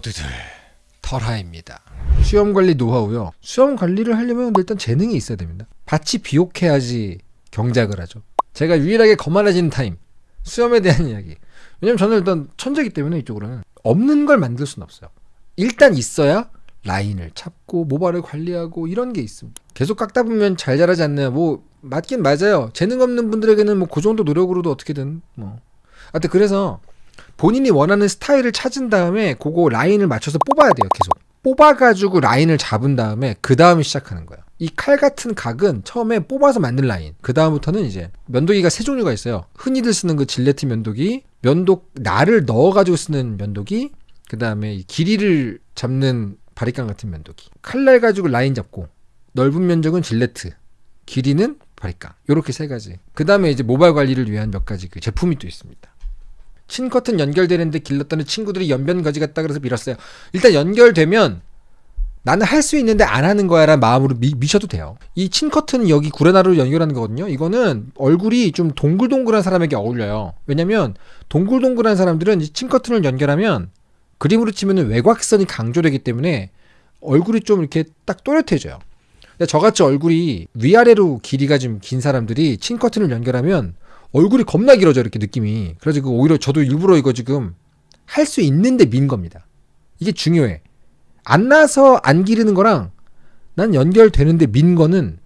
모두들 털하입니다. 수염 관리 노하우요. 수염 관리를 하려면 일단 재능이 있어야 됩니다. 밭이 비옥해야지 경작을 하죠. 제가 유일하게 거만해지는 타임 수염에 대한 이야기. 왜냐면 저는 일단 천재기 때문에 이쪽으로는 없는 걸 만들 수는 없어요. 일단 있어야 라인을 찾고 모발을 관리하고 이런 게 있습니다. 계속 깎다 보면 잘 자라지 않나요? 뭐 맞긴 맞아요. 재능 없는 분들에게는 뭐 그 정도 노력으로도 어떻게든 뭐. 하여튼 그래서 본인이 원하는 스타일을 찾은 다음에 그거 라인을 맞춰서 뽑아야 돼요. 계속. 뽑아가지고 라인을 잡은 다음에 그 다음에 시작하는 거예요. 이 칼 같은 각은 처음에 뽑아서 만든 라인. 그 다음부터는 이제 면도기가 세 종류가 있어요. 흔히들 쓰는 그 질레트 면도기, 면도 날을 넣어가지고 쓰는 면도기, 그 다음에 길이를 잡는 바리깡 같은 면도기. 칼날 가지고 라인 잡고 넓은 면적은 질레트, 길이는 바리깡. 요렇게 세 가지. 그 다음에 이제 모발 관리를 위한 몇 가지 그 제품이 또 있습니다. 친커튼 연결되는데 길렀다는 친구들이 연변 가지 같다 그래서 밀었어요. 일단 연결되면 나는 할 수 있는데 안 하는 거야 라는 마음으로 미, 미셔도 돼요. 이 친커튼은 여기 구레나루로 연결하는 거거든요. 이거는 얼굴이 좀 동글동글한 사람에게 어울려요. 왜냐면 동글동글한 사람들은 이 친커튼을 연결하면 그림으로 치면 외곽선이 강조되기 때문에 얼굴이 좀 이렇게 딱 또렷해져요. 저같이 얼굴이 위아래로 길이가 좀 긴 사람들이 친커튼을 연결하면 얼굴이 겁나 길어져 이렇게 느낌이. 그래서 그 오히려 저도 일부러 이거 지금 할 수 있는데 민 겁니다. 이게 중요해. 안 나서 안 기르는 거랑 난 연결되는데 민 거는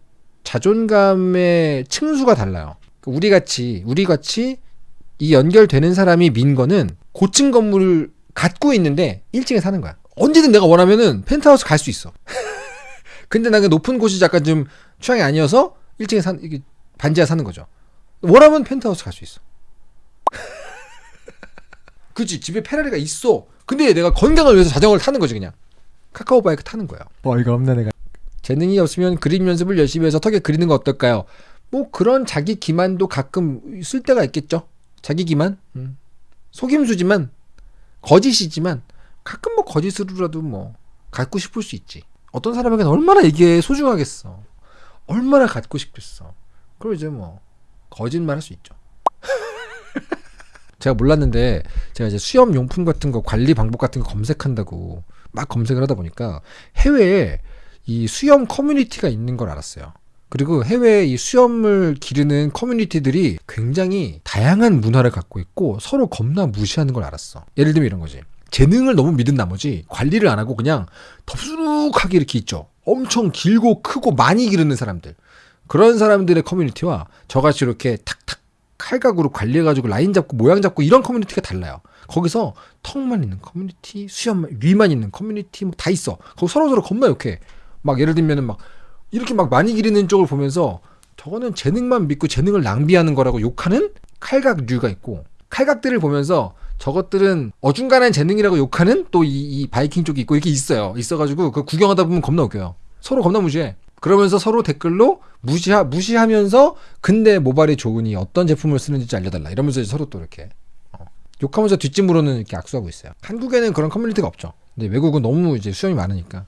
자존감의 층수가 달라요. 우리 같이 우리 같이 이 연결되는 사람이 민 거는 고층 건물을 갖고 있는데 1층에 사는 거야. 언제든 내가 원하면은 펜트하우스 갈 수 있어. 근데 나그 높은 곳이 약간 좀 취향이 아니어서 1층에 산 반지하 사는 거죠. 원하면 펜트하우스 갈 수 있어. 그치 집에 페라리가 있어. 근데 내가 건강을 위해서 자전거를 타는 거지 그냥. 카카오 바이크 타는 거야. 어이가 없네 내가. 재능이 없으면 그림 연습을 열심히 해서 턱에 그리는 거 어떨까요? 뭐 그런 자기 기만도 가끔 쓸 때가 있겠죠. 자기 기만. 음. 속임수지만 거짓이지만 가끔 뭐 거짓으로라도 뭐 갖고 싶을 수 있지. 어떤 사람에게는 얼마나 이게 소중하겠어. 얼마나 갖고 싶겠어. 그럼 이제 뭐 거짓말 할 수 있죠. 제가 몰랐는데 제가 이제 수염 용품 같은 거 관리 방법 같은 거 검색한다고 막 검색을 하다 보니까 해외에 이 수염 커뮤니티가 있는 걸 알았어요. 그리고 해외에 이 수염을 기르는 커뮤니티들이 굉장히 다양한 문화를 갖고 있고 서로 겁나 무시하는 걸 알았어. 예를 들면 이런 거지. 재능을 너무 믿은 나머지 관리를 안 하고 그냥 덥수룩하게 이렇게 있죠. 엄청 길고 크고 많이 기르는 사람들. 그런 사람들의 커뮤니티와 저같이 이렇게 탁탁 칼각으로 관리해가지고 라인 잡고 모양 잡고 이런 커뮤니티가 달라요. 거기서 턱만 있는 커뮤니티, 수염 위만 있는 커뮤니티 뭐 다 있어. 거기 서로 서로 겁나 욕해. 막 예를 들면은 막 이렇게 막 많이 기르는 쪽을 보면서 저거는 재능만 믿고 재능을 낭비하는 거라고 욕하는 칼각류가 있고 칼각들을 보면서 저것들은 어중간한 재능이라고 욕하는 또이이 바이킹 쪽이 있고 이렇게 있어요. 있어가지고 그 구경하다 보면 겁나 웃겨요. 서로 겁나 무시해. 그러면서 서로 댓글로 무시하, 무시하면서 근데 모발이 좋으니 어떤 제품을 쓰는지 알려달라 이러면서 서로 또 이렇게 어, 욕하면서 뒷짐으로는 이렇게 악수하고 있어요. 한국에는 그런 커뮤니티가 없죠. 근데 외국은 너무 이제 수염이 많으니까.